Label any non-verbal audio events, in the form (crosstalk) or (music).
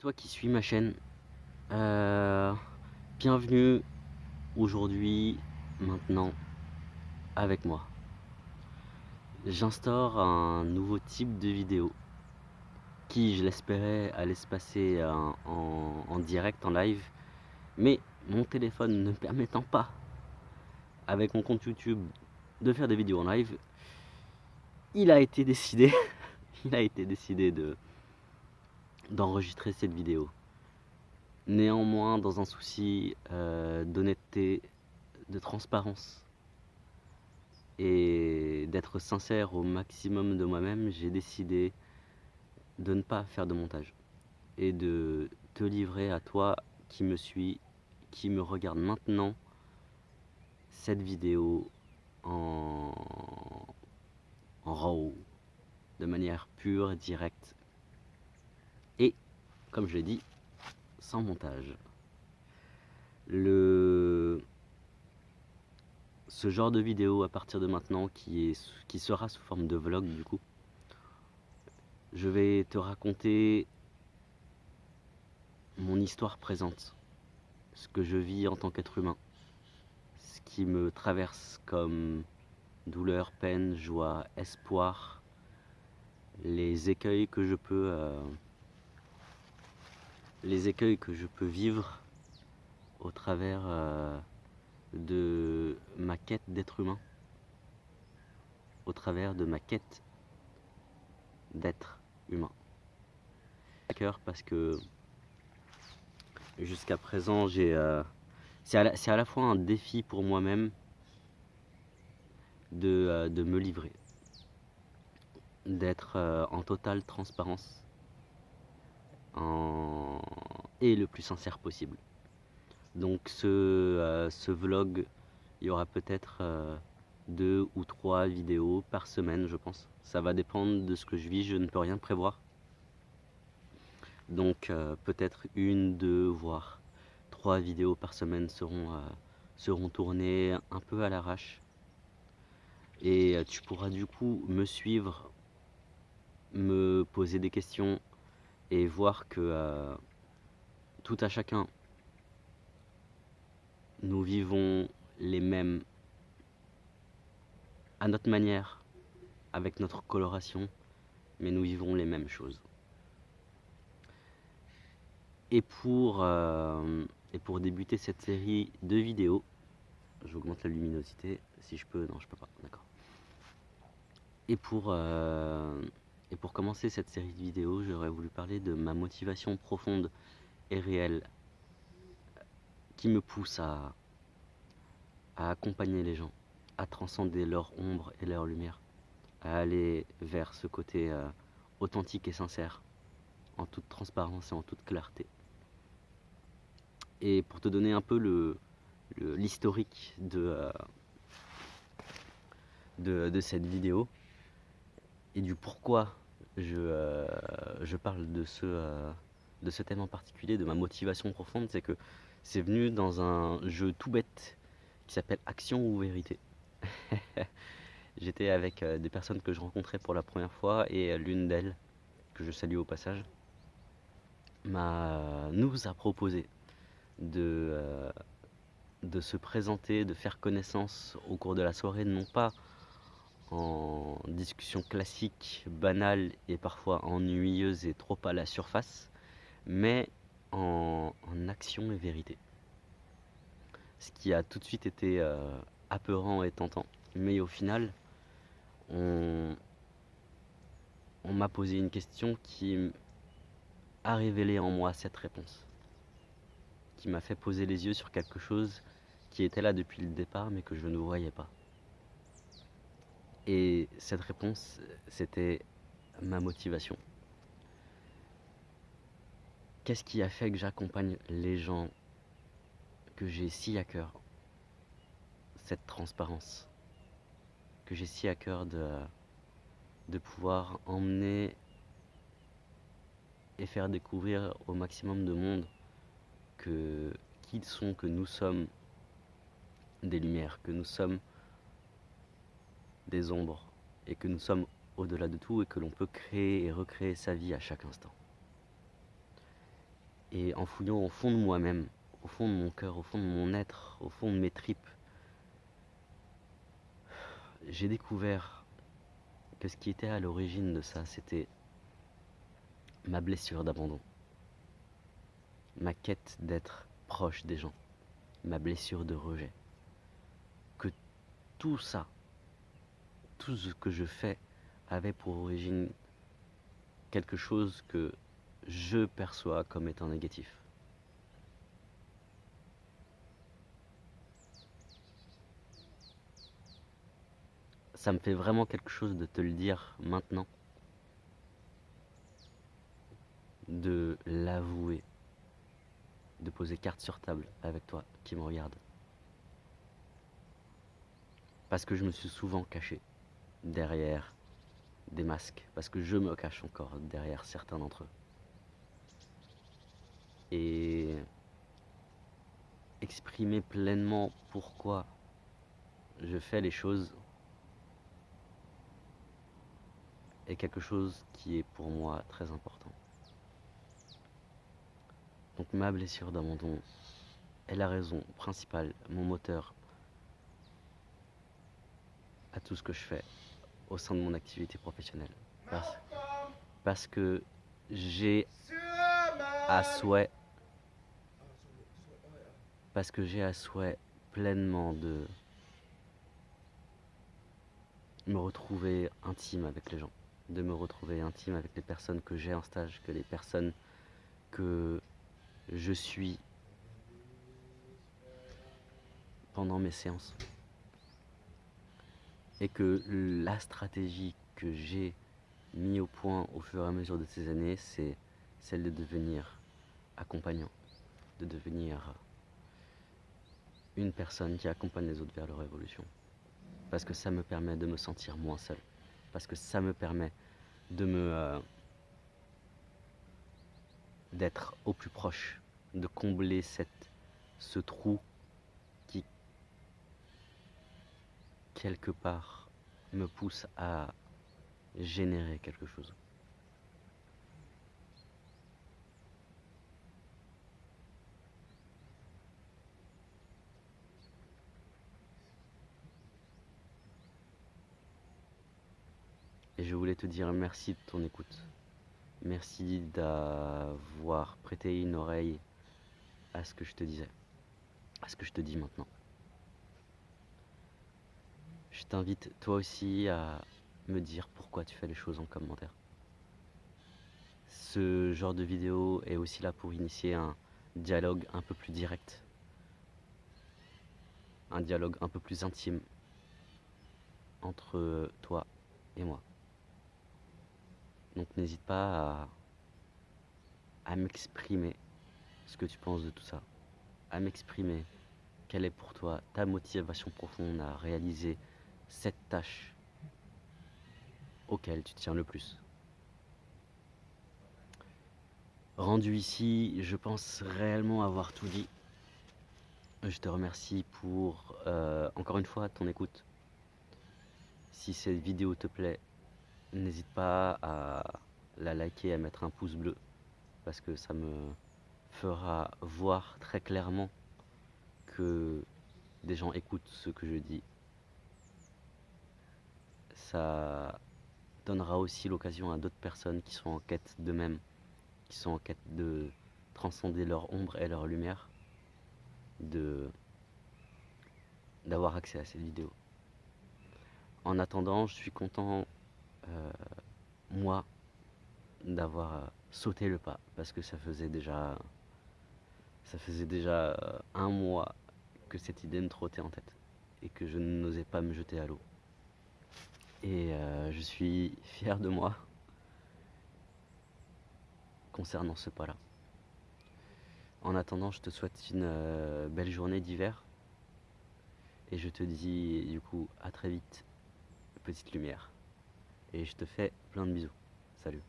Toi qui suis ma chaîne, euh, bienvenue aujourd'hui, maintenant, avec moi. J'instaure un nouveau type de vidéo qui, je l'espérais, allait se passer en, en direct, en live, mais mon téléphone ne permettant pas, avec mon compte YouTube, de faire des vidéos en live, il a été décidé, (laughs) il a été décidé de d'enregistrer cette vidéo. Néanmoins, dans un souci euh, d'honnêteté, de transparence et d'être sincère au maximum de moi-même, j'ai décidé de ne pas faire de montage et de te livrer à toi qui me suis, qui me regarde maintenant, cette vidéo en, raw, de manière pure, directe comme je l'ai dit, sans montage. Le... Ce genre de vidéo à partir de maintenant qui, est, qui sera sous forme de vlog du coup, je vais te raconter mon histoire présente, ce que je vis en tant qu'être humain, ce qui me traverse comme douleur, peine, joie, espoir, les écueils que je peux... Euh, les écueils que je peux vivre au travers euh, de ma quête d'être humain, au travers de ma quête d'être humain. Parce que jusqu'à présent, j'ai, euh, c'est à, la fois un défi pour moi-même de, euh, de, me livrer, d'être en totale transparence en... et le plus sincère possible. Donc ce, euh, ce vlog, il y aura peut-être euh, deux ou trois vidéos par semaine, je pense. Ça va dépendre de ce que je vis, je ne peux rien prévoir. Donc euh, peut-être une, deux, voire trois vidéos par semaine seront, seront tournées un peu à l'arrache. Et tu pourras du coup me suivre, me poser des questions et voir que euh, tout à chacun, nous vivons les mêmes à notre manière, avec notre coloration, mais nous vivons les mêmes choses. Et pour, euh, et pour débuter cette série de vidéos, j'augmente la luminosité, si je peux, non je peux pas, d'accord. Et pour, euh, et pour commencer cette série de vidéos, j'aurais voulu parler de ma motivation profonde et réelle qui me pousse à, accompagner les gens, à transcender leur ombre et leur lumière, à aller vers ce côté euh, authentique et sincère, en toute transparence et en toute clarté. Et pour te donner un peu le l'historique de, euh, de cette vidéo, et du pourquoi je, euh, je parle de ce, euh, de ce thème en particulier, de ma motivation profonde, c'est que c'est venu dans un jeu tout bête qui s'appelle Action ou Vérité. (laughs) J'étais avec euh, des personnes que je rencontrais pour la première fois et l'une d'elles, que je salue au passage, nous a proposé de, de se présenter, de faire connaissance au cours de la soirée, non pas en discussion classique, banale et parfois ennuyeuse et trop à la surface, mais en, action et vérité. Ce qui a tout de suite été euh, apeurant et tentant. Mais au final, on, on m'a posé une question qui a révélé en moi cette réponse. Qui m'a fait poser les yeux sur quelque chose qui était là depuis le départ mais que je ne voyais pas. Et cette réponse, c'était ma motivation. Qu'est-ce qui a fait que j'accompagne les gens, que j'ai si à cœur? Cette transparence, que j'ai si à cœur de, pouvoir emmener et faire découvrir au maximum de monde que qui sont, que nous sommes des lumières, que nous sommes des ombres et que nous sommes au-delà de tout et que l'on peut créer et recréer sa vie à chaque instant. Et en fouillant au fond de moi-même, au fond de mon cœur, au fond de mon être, au fond de mes tripes, j'ai découvert que ce qui était à l'origine de ça, c'était ma blessure d'abandon, ma quête d'être proche des gens, ma blessure de rejet. Que tout ça, tout ce que je fais avait pour origine quelque chose que je perçois comme étant négatif. Ça me fait vraiment quelque chose de te le dire maintenant. De l'avouer. De poser carte sur table avec toi qui me regarde. Parce que je me suis souvent caché derrière des masques. Parce que je me cache encore derrière certains d'entre eux. Et exprimer pleinement pourquoi je fais les choses est quelque chose qui est pour moi très important. Donc ma blessure d'abandon est la raison principale, mon moteur à tout ce que je fais au sein de mon activité professionnelle. Parce, que j'ai à souhait parce que j'ai à souhait pleinement de me retrouver intime avec les gens de me retrouver intime avec les personnes que j'ai en stage, que les personnes que je suis pendant mes séances. Et que la stratégie que j'ai mis au point au fur et à mesure de ces années, c'est celle de devenir accompagnant, de devenir une personne qui accompagne les autres vers leur évolution. Parce que ça me permet de me sentir moins seul parce que ça me permet de me euh, d'être au plus proche, de combler cette, ce trou qui quelque part me pousse à générer quelque chose. Et je voulais te dire merci de ton écoute. Merci d'avoir prêté une oreille à ce que je te disais, à ce que je te dis maintenant. T'invite toi aussi à me dire pourquoi tu fais les choses en commentaire. Ce genre de vidéo est aussi là pour initier un dialogue un peu plus direct, un dialogue un peu plus intime entre toi et moi. Donc n'hésite pas à, m'exprimer ce que tu penses de tout ça, à m'exprimer quelle est pour toi ta motivation profonde à réaliser cette tâche auquel tu tiens le plus. Rendu ici, je pense réellement avoir tout dit. Je te remercie pour, euh, encore une fois, ton écoute. Si cette vidéo te plaît, N'hésite pas à la liker, à mettre un pouce bleu, parce que ça me fera voir très clairement que des gens écoutent ce que je dis. Ça donnera aussi l'occasion à d'autres personnes qui sont en quête d'eux-mêmes, qui sont en quête de transcender leur ombre et leur lumière, d'avoir accès à cette vidéo. En attendant, je suis content euh, moi d'avoir euh, sauté le pas parce que ça faisait déjà ça faisait déjà euh, un mois que cette idée me trottait en tête et que je n'osais pas me jeter à l'eau. Et je suis fier de moi concernant ce pas-là. En attendant, je te souhaite une belle journée d'hiver et je te dis du coup à très vite, petite lumière. Et je te fais plein de bisous. Salut.